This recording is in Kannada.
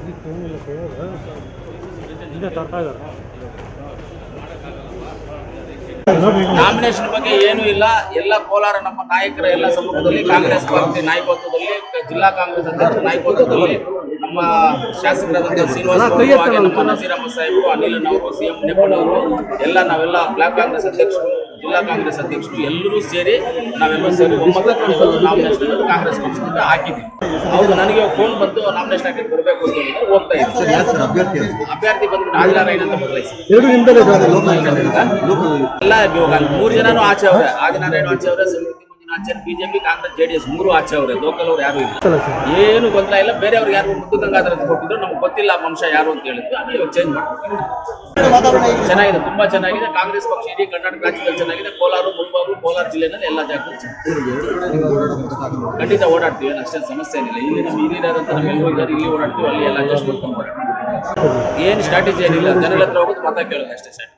ಬಿಟ್ಟು ಕೈಯಾಗ ಇಲ್ಲೇ ತರ್ತಾ ನಾಮಿನೇಷನ್ ಬಗ್ಗೆ ಏನು ಇಲ್ಲ. ಎಲ್ಲ ಕೋಲಾರ ನಮ್ಮ ನಾಯಕರ ಎಲ್ಲ ಸಮೂಹದಲ್ಲಿ ಕಾಂಗ್ರೆಸ್ ಪಾರ್ಟಿ ನಾಯಕತ್ವದಲ್ಲಿ ಜಿಲ್ಲಾ ಕಾಂಗ್ರೆಸ್ ಅಧ್ಯಕ್ಷ ನಾಯಕತ್ವದಲ್ಲಿ ನಮ್ಮ ಶಾಸಕರಾದಂತಹ ಶ್ರೀನಿವಾಸ ನಮ್ಮ ನಸೀರಮ್ಮ ಸಾಹೇಬರು ಅನಿಲ್ ಅವರು ಸಿಎಂ ನೆಪ್ಪನವರು ಎಲ್ಲ ನಾವೆಲ್ಲ ಬ್ಲಾಕ್ ಕಾಂಗ್ರೆಸ್ ಅಧ್ಯಕ್ಷರು. ಜಿಲ್ಲಾ ಕಾಂಗ್ರೆಸ್ ಅಧ್ಯಕ್ಷರು ಎಲ್ಲರೂ ಸೇರಿ ನಾವೆಲ್ಲ ಸೇರಿ ಒಮ್ಮತಕ್ಕೆ ನಾಮಿನೇಷನ್ ಕಾಂಗ್ರೆಸ್ ಪಕ್ಷದಿಂದ ಹಾಕಿದ್ವಿ ಹೌದು ನನಗೆ ಫೋನ್ ಬಂದು ನಾಮಿನೇಷನ್ ಹಾಕಿ ಬರಬೇಕು ಅಂತ ಹೇಳಿದ್ರೆ ಹೋಗ್ತಾ ಇದ್ದೀನಿ. ಅಭ್ಯರ್ಥಿ ಅಭ್ಯರ್ಥಿ ಬಂದು ಆದಿನಾರಾಯಣ ಅಂತ ಬದಲಾಯಿಸಿ ಎಲ್ಲ ಇವಾಗ ಮೂರು ಜನನು ಆಚೆ ಅವರೇ. ಆದಿನಾರಾಯಣ ಆಚೆ ಅವರೇ ಸಮಿತಿ ಮಂಜುನಾಥ್ ಬಿಜೆಪಿ ಕಾಂಗ್ರೆಸ್ ಜೆಡಿಎಸ್ ಮೂರು ಆಚೆ ಅವರೇ. ಲೋಕಲ್ ಅವ್ರು ಯಾರು ಇಲ್ಲ. ಏನು ಗೊತ್ತಿಲ್ಲ. ಇಲ್ಲ ಬೇರೆಯವ್ರಿಗೆ ಯಾರು ಮುದ್ದು ಗಂಗಾಧರ ಕೊಟ್ಟಿದ್ರು. ನಮ್ಗೆ ಗೊತ್ತಿಲ್ಲ ಮನುಷ್ಯ ಯಾರು ಅಂತ ಹೇಳಿದ್ರು. ಆಮೇಲೆ ಇವಾಗ ಚೇಂಜ್ ಮಾಡ್ತೀವಿ ಚೆನ್ನಾಗಿದೆ ತುಂಬಾ ಚೆನ್ನಾಗಿದೆ. ಕಾಂಗ್ರೆಸ್ ಪಕ್ಷ ಇಡೀ ಕರ್ನಾಟಕ ರಾಜ್ಯದಲ್ಲಿ ಚೆನ್ನಾಗಿದೆ. ಕೋಲಾರ ಮುಲ್ಬಾಗು ಕೋಲಾರ ಜಿಲ್ಲೆನಲ್ಲಿ ಎಲ್ಲ ಜಾಗ. ಖಂಡಿತ ಓಡಾಡ್ತೀವಿ ಏನು ಅಷ್ಟೇನು ಸಮಸ್ಯೆ ಏನಿಲ್ಲ. ಇಲ್ಲಿ ನಮ್ಮ ಹಿರಿಯರಂತ ನಮ್ಮ ಇದ್ದಾರೆ ಇಲ್ಲಿ ಓಡಾಡ್ತೀವಿ ಅಲ್ಲಿ ಎಲ್ಲ ಅಡ್ಜಸ್ಟ್ ಮಾಡ್ಕೊಂಡು ಓಡಾಡ್ತೀವಿ ಏನು ಸ್ಟ್ರಾಟಜಿ ಏನಿಲ್ಲ. ಜನರ ಹತ್ರ ಹೋಗೋದು ಮತ ಕೇಳೋದು ಅಷ್ಟೇ ಸರ್